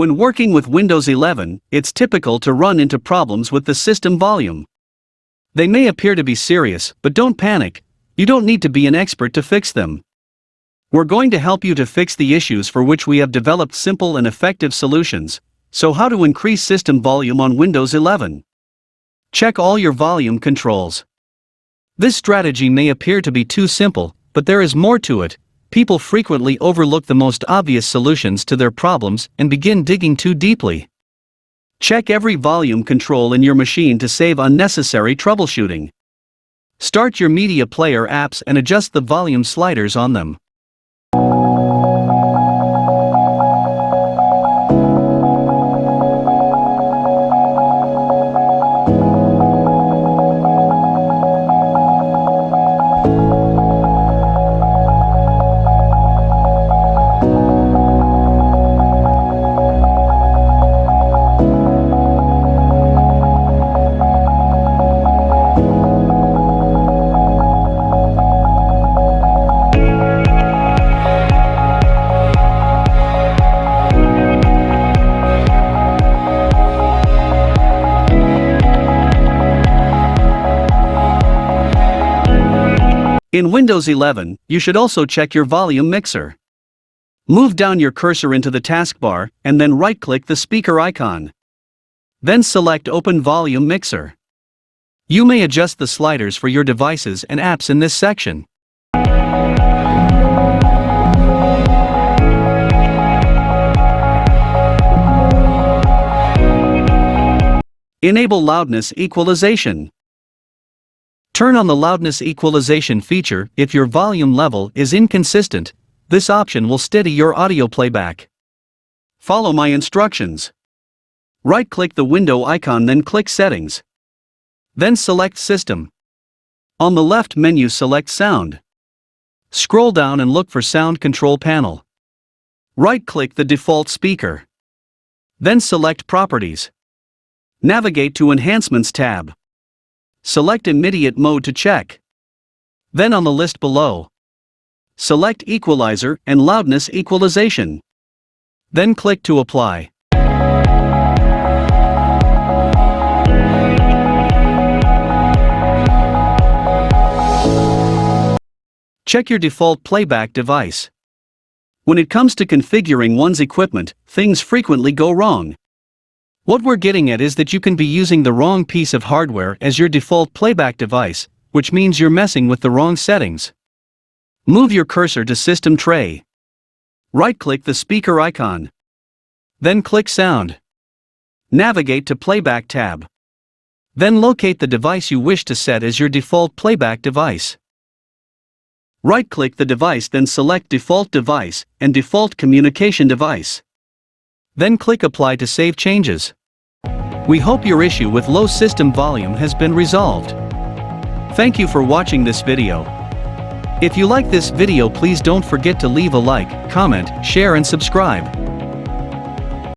When working with Windows 11, it's typical to run into problems with the system volume. They may appear to be serious, but don't panic, you don't need to be an expert to fix them. We're going to help you to fix the issues for which we have developed simple and effective solutions. So how to increase system volume on Windows 11? Check all your volume controls. This strategy may appear to be too simple, but there is more to it. People frequently overlook the most obvious solutions to their problems and begin digging too deeply. Check every volume control in your machine to save unnecessary troubleshooting. Start your media player apps and adjust the volume sliders on them. In Windows 11, you should also check your volume mixer. Move down your cursor into the taskbar, and then right-click the speaker icon. Then select Open Volume Mixer. You may adjust the sliders for your devices and apps in this section. Enable Loudness Equalization. Turn on the loudness equalization feature if your volume level is inconsistent. This option will steady your audio playback. Follow my instructions. Right-click the window icon then click Settings. Then select System. On the left menu select Sound. Scroll down and look for Sound Control Panel. Right-click the default speaker. Then select Properties. Navigate to Enhancements tab. Select Immediate Mode to check. Then on the list below, select Equalizer and Loudness Equalization. Then click to apply. Check your default playback device. When it comes to configuring one's equipment, things frequently go wrong. What we're getting at is that you can be using the wrong piece of hardware as your default playback device, which means you're messing with the wrong settings. Move your cursor to System Tray. Right-click the speaker icon. Then click Sound. Navigate to Playback tab. Then locate the device you wish to set as your default playback device. Right-click the device then select Default Device and Default Communication Device. Then click Apply to save changes. We hope your issue with low system volume has been resolved. Thank you for watching this video. If you like this video please don't forget to leave a like, comment, share and subscribe.